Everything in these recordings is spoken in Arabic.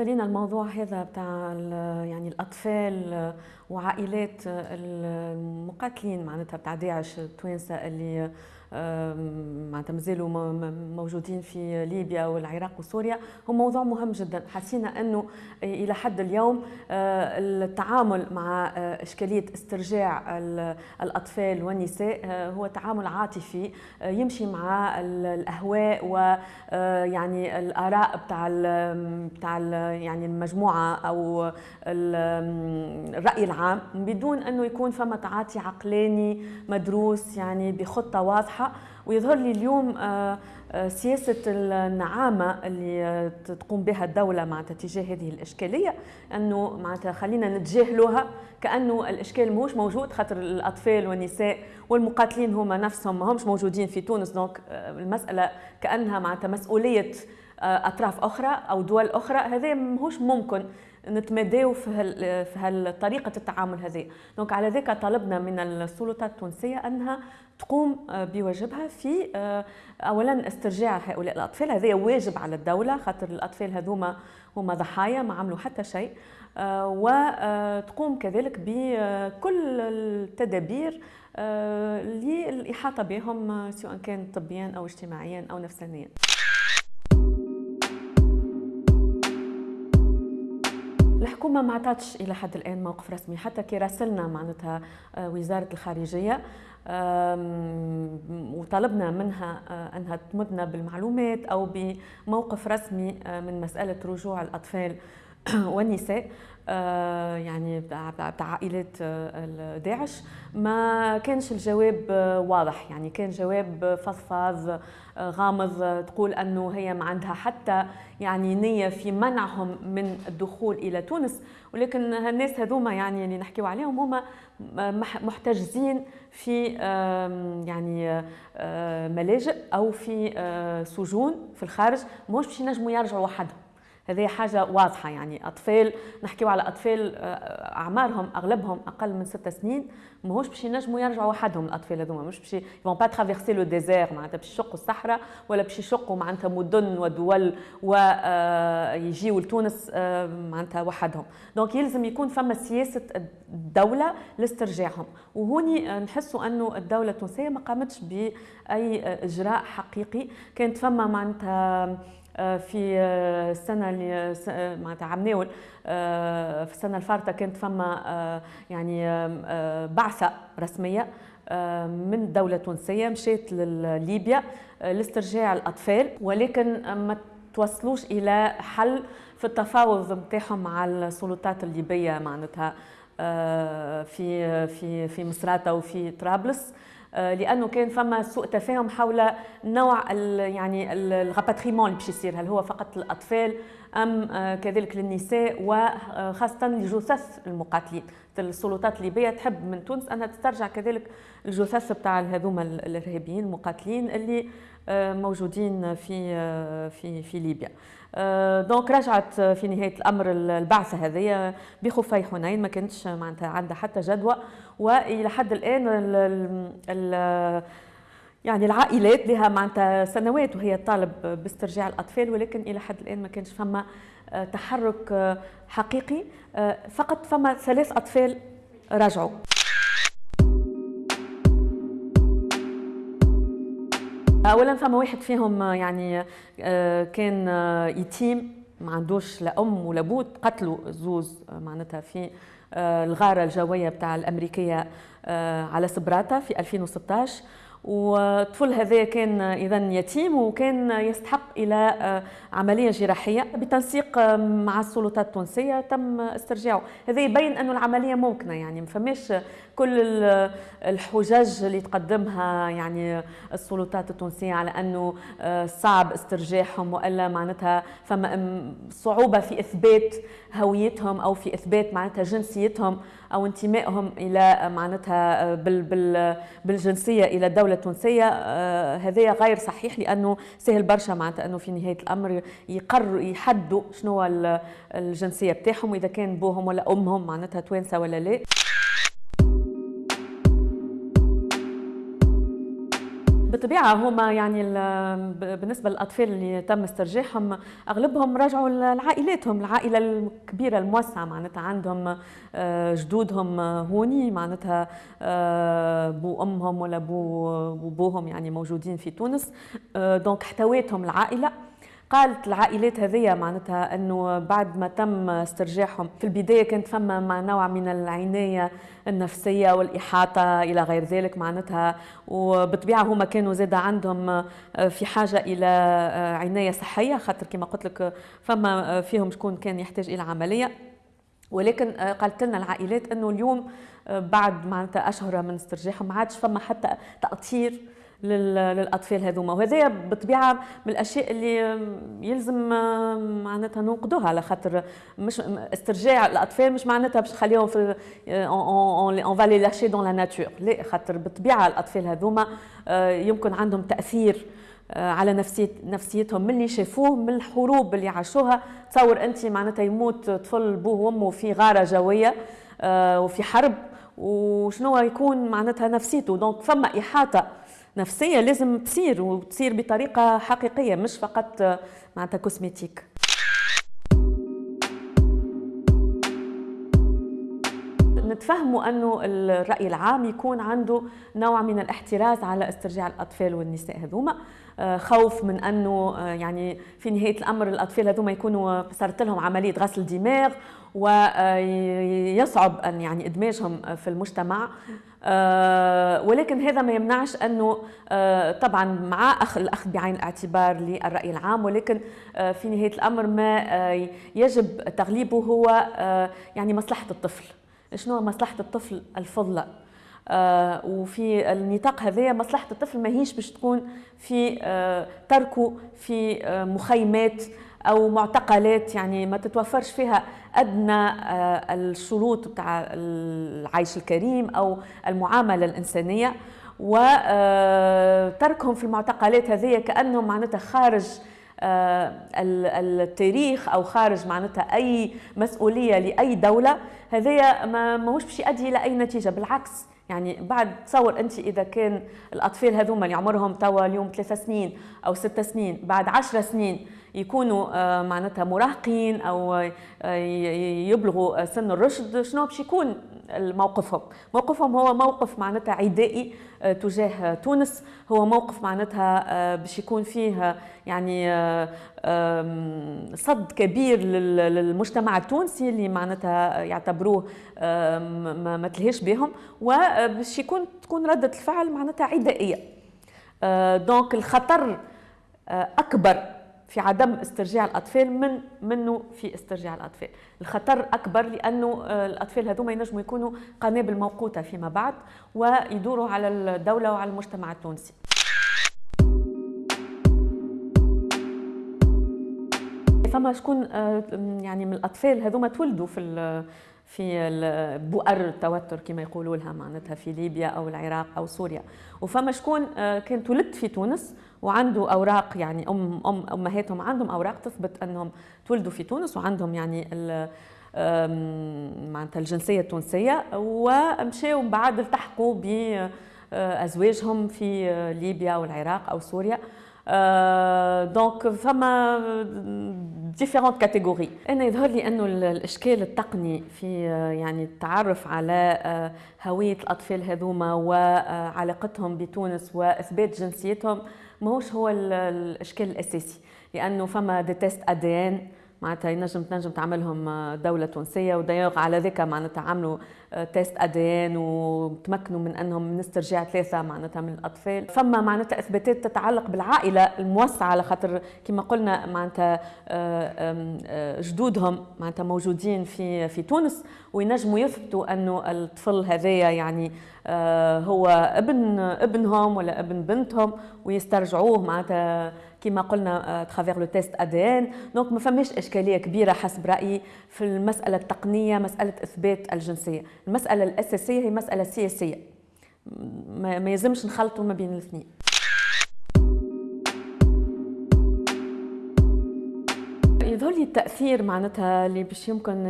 بالنسبة لنا الموضوع هذا بتاع يعني الأطفال وعائلات المقاتلين معناتها بتاع داعش التوانسة اللي معناتها مازالوا موجودين في ليبيا والعراق وسوريا. هو موضوع مهم جدا. حسينا إنه إلى حد اليوم آه، التعامل مع آه، إشكالية استرجاع الأطفال والنساء آه، هو تعامل عاطفي يمشي مع الأهواء ويعني الآراء بتاع بتاع يعني المجموعة أو الرأي العام بدون إنه يكون فما تعاطي عقلاني مدروس يعني بخطة واضحة. واضحه ويظهر لي اليوم آه، آه، سياسة النعامة اللي تقوم بها الدولة مع تجاه هذه الإشكالية أنه معناتها خلينا نتجاهلوها كأنه الإشكال ماهوش موجود خاطر الأطفال والنساء والمقاتلين هما نفسهم ما همش موجودين في تونس دونك آه، المسألة كأنها معناتها مسؤولية أطراف أخرى أو دول أخرى هذا ماهوش ممكن. نتماداو في هال في هالطريقة التعامل هذه. دونك على ذلك طلبنا من السلطات التونسية أنها تقوم بواجبها في اولا استرجاع هؤلاء الأطفال. هذا واجب على الدولة خاطر الأطفال هذوما هما ضحايا ما عملوا حتى شيء. وتقوم كذلك بكل التدابير للإحاطة بهم سواء كان طبيا أو اجتماعيا أو نفسانيا. الحكومة ما عطاتش إلى حد الآن موقف رسمي حتى كي راسلنا معناتها آه، وزارة الخارجية وطلبنا منها آه، أنها تمدنا بالمعلومات أو بموقف رسمي آه، من مسألة رجوع الأطفال والنساء. يعني بتاع عائلات آه، داعش. ما كانش الجواب آه، واضح. يعني كان جواب فضفاض غامض تقول أنه هي ما عندها حتى يعني نية في منعهم من الدخول إلى تونس. ولكن الناس هذوما يعني اللي نحكيو عليهم هما محتجزين في يعني ملاجئ أو في سجون في الخارج. مش باش ينجموا يرجعوا وحدهم هذه حاجة واضحة يعني. أطفال نحكيو على أطفال آه، أعمارهم أغلبهم أقل من ست سنين ماهوش باش ينجموا يرجعوا وحدهم الأطفال هذوما. مش باش ils vont pas traverser le désert معناتها باش يشقوا الصحراء ولا باش يشقوا معناتها مدن ودول ويجيو آه، لتونس آه، معناتها وحدهم. donc يلزم يكون فما سياسة الدولة لاسترجاعهم. وهوني نحسوا أنه الدولة التونسية ما قامتش بأي إجراء حقيقي. كانت فما معناتها في آه، السنة اللي آه، معناتها عم ناول في السنة الفارطة كانت فما يعني بعثة رسمية من الدولة التونسيه مشيت لليبيا لاسترجاع الأطفال ولكن ما توصلوش إلى حل في التفاوض نتاعهم مع السلطات الليبية معناتها في في في مصراتة وفي طرابلس. آه، لأنه كان فما سوء تفاهم حول نوع يعني الغاباتريمون اللي باش يصير. هل هو فقط للأطفال أم آه، كذلك للنساء وخاصه لجثث المقاتلين. السلطات الليبية تحب من تونس أنها تسترجع كذلك الجثث بتاع هذوما الإرهابيين المقاتلين اللي آه، موجودين في في في ليبيا. دونك رجعت في نهاية الأمر البعثة هذه بخفي حنين ما كانتش معناتها عندها حتى جدوى. وإلى حد الآن ال ال يعني العائلات لها معناتها سنوات وهي طالب باسترجاع الأطفال ولكن إلى حد الآن ما كانش فما آه، تحرك آه، حقيقي. آه، فقط فما ثلاث أطفال رجعوا. اولا فما واحد فيهم يعني كان يتيم ما عندوش لا أم ولا بوت قتلوا زوز معناتها في آه، الغارة الجوية بتاع الأمريكية آه، على سبراتا في 2016 والطفل هذا كان اذا يتيم وكان يستحق إلى آه، عملية جراحية. بتنسيق مع السلطات التونسية تم استرجاعه. هذا يبين انه العملية ممكنة يعني ما فماش كل الحجج اللي تقدمها يعني السلطات التونسية على أنه آه، صعب استرجاعهم وإلا معناتها فما صعوبة في إثبات هويتهم أو في إثبات معناتها جنسيتهم. أو انتمائهم إلى معناتها آه، بال بال بالجنسية إلى الدولة التونسيه آه، هذا غير صحيح لأنه سهل برشا معناتها أنه في نهاية الأمر يقرروا يحدوا شنو الجنسية بتاعهم واذا كان بوهم ولا أمهم معناتها توانسة ولا لا. بالطبيعه هما يعني بالنسبة للأطفال اللي تم استرجاعهم أغلبهم رجعوا لعائلاتهم العائلة الكبيرة الموسعة معناتها عندهم آه، جدودهم هوني معناتها آه، بو أمهم ولا بو بوهم يعني موجودين في تونس. donc احتويتهم العائلة. قالت العائلات هذيا معناتها إنه بعد ما تم استرجاعهم في البداية كانت فما مع نوع من العناية النفسية والإحاطة إلى غير ذلك معناتها وبطبيعة هما كانوا زاد عندهم في حاجة إلى عناية صحية خاطر كما قلت لك فما فيهم شكون كان يحتاج إلى عملية. ولكن قالت لنا العائلات إنه اليوم بعد معناتها أشهر من استرجاعهم ما عادش فما حتى تأطير للأطفال هذوما. وهذا بالطبيعه من الأشياء اللي يلزم معناتها ننقدوها على خاطر مش استرجاع الأطفال مش معناتها باش نخليهم في on va les lâcher dans la nature لا خاطر بالطبيعه الأطفال هذوما آه، يمكن عندهم تأثير آه، على نفسية نفسيتهم. من اللي شافوه من الحروب اللي عاشوها. تصور انت معناتها يموت طفل بوه وأمه في غارة جوية آه، وفي حرب. وشنو يكون معناتها نفسيته؟ donc فما إحاطة نفسية لازم تصير وتصير بطريقة حقيقية مش فقط معناتها cosmétique نتفهموا أنه الرأي العام يكون عنده نوع من الاحتراز على استرجاع الأطفال والنساء هذوما. آه، خوف من أنه آه، يعني في نهاية الأمر الأطفال هذوما يكونوا صارت لهم عملية غسل دماغ ويصعب أن يعني إدماجهم في المجتمع. آه، ولكن هذا ما يمنعش أنه طبعا مع اخ الأخذ بعين الاعتبار للرأي العام ولكن في نهاية الأمر ما يجب تغليبه هو يعني مصلحة الطفل. شنو مصلحة الطفل الفضلى آه وفي النطاق هذايا مصلحة الطفل ماهيش باش تكون في آه تركه في آه مخيمات أو معتقلات يعني ما تتوفرش فيها أدنى الشروط بتاع العيش الكريم أو المعاملة الإنسانية. وتركهم في المعتقلات هذه كأنهم معناتها خارج التاريخ أو خارج معناتها أي مسؤولية لأي دولة هذايا ما ماهوش باش يؤدي إلى أي نتيجة بالعكس. يعني بعد تصور أنت إذا كان الأطفال هذوما اللي عمرهم توا اليوم ثلاثة سنين أو ستة سنين بعد عشرة سنين يكونوا آه، معناتها مراهقين أو آه، يبلغوا سن الرشد شنو باش يكون موقفهم؟ موقفهم هو موقف معناتها عدائي آه، تجاه تونس. هو موقف معناتها باش يكون فيه يعني صد كبير للمجتمع التونسي اللي معناتها يعتبروه ما تلهيش بهم. وباش يكون تكون ردة الفعل معناتها عدائية. دونك الخطر أكبر في عدم استرجاع الأطفال من منه في استرجاع الأطفال. الخطر أكبر لأنه آه، الأطفال هذوما ينجموا يكونوا قنابل موقوتة فيما بعد ويدوروا على الدولة وعلى المجتمع التونسي. فما شكون آه، يعني من الأطفال هذوما تولدوا في في بؤر التوتر كما يقولوا لها معناتها في ليبيا أو العراق أو سوريا. وفما شكون آه، كان تولد في تونس وعنده أوراق يعني ام ام أمهاتهم عندهم أوراق تثبت أنهم تولدوا في تونس وعندهم يعني معناتها الجنسية التونسية. ومشاو بعد التحقوا بأزواجهم في ليبيا أو العراق أو سوريا. donc فما différentes catégories أنا يظهر لي أنه الإشكال التقني في يعني التعرف على هوية الأطفال هذوما وعلاقتهم بتونس وإثبات جنسيتهم ماهوش هو الإشكال الأساسي. لأنه فما des tests ADN معناتها ينجم تنجم تعملهم آه، دولة تونسية ودايوغ على ذكا معناتها عملوا تيست آه، ادين وتمكنوا من أنهم من استرجاع ثلاثة معناتها من الأطفال. فما معناتها إثباتات تتعلق بالعائلة الموسعة على خاطر كما قلنا معناتها آه، جدودهم معناتها موجودين في في تونس. وينجموا يثبتوا أنه الطفل هذايا يعني هو ابن ابنهم ولا ابن بنتهم ويسترجعوه معناتها كما قلنا travers le test ADN donc ما فماش إشكالية كبيرة حسب رأيي في المسألة التقنية مسألة إثبات الجنسية. المسألة الأساسية هي مسألة سياسية. ما يلزمش نخلطوا ما بين الاثنين. التأثير معناتها اللي باش يمكن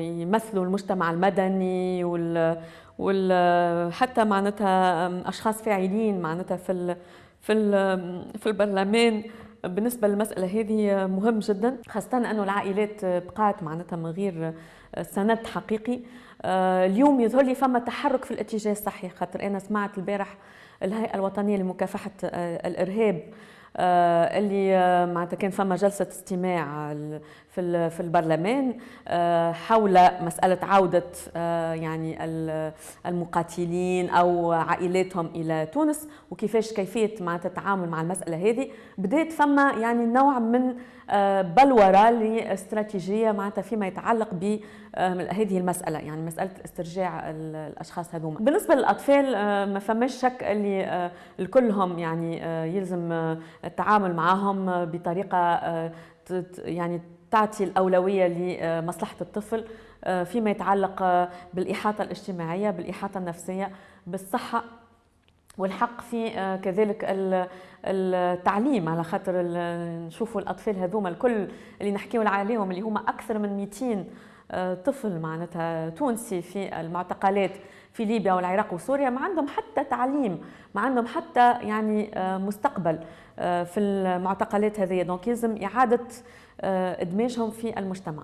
يمثلوا المجتمع المدني وال وال حتى معناتها أشخاص فاعلين معناتها في في في البرلمان. بالنسبة للمسألة هذه مهم جدا خاصة أنه العائلات بقات معناتها من غير سند حقيقي. اليوم يظهر لي فما تحرك في الاتجاه الصحيح خاطر أنا سمعت البارح الهيئة الوطنية لمكافحة الإرهاب. آه، اللي آه، معناتها كان فما جلسة استماع في في البرلمان آه، حول مسألة عودة يعني المقاتلين أو عائلاتهم إلى تونس وكيفاش كيفية معناتها التعامل مع المسألة هذه. بدأت فما يعني نوع من بلورة لاستراتيجية معناتها فيما يتعلق ب هذه المسألة يعني مسألة استرجاع الأشخاص هذوما. بالنسبة للأطفال ما فماش شك اللي الكلهم يعني يلزم التعامل معهم بطريقة آه، يعني تعطي الأولوية لمصلحة الطفل آه، فيما يتعلق آه، بالإحاطة الاجتماعية بالإحاطة النفسية بالصحة والحق في كذلك التعليم. على خاطر نشوفوا الأطفال هذوما الكل اللي نحكيو عليهم اللي هما أكثر من 200 طفل معناتها تونسي في المعتقلات. في ليبيا والعراق وسوريا ما عندهم حتى تعليم ما عندهم حتى يعني مستقبل آه، في المعتقلات هذه. دونك يلزم إعادة آه، إدماجهم في المجتمع.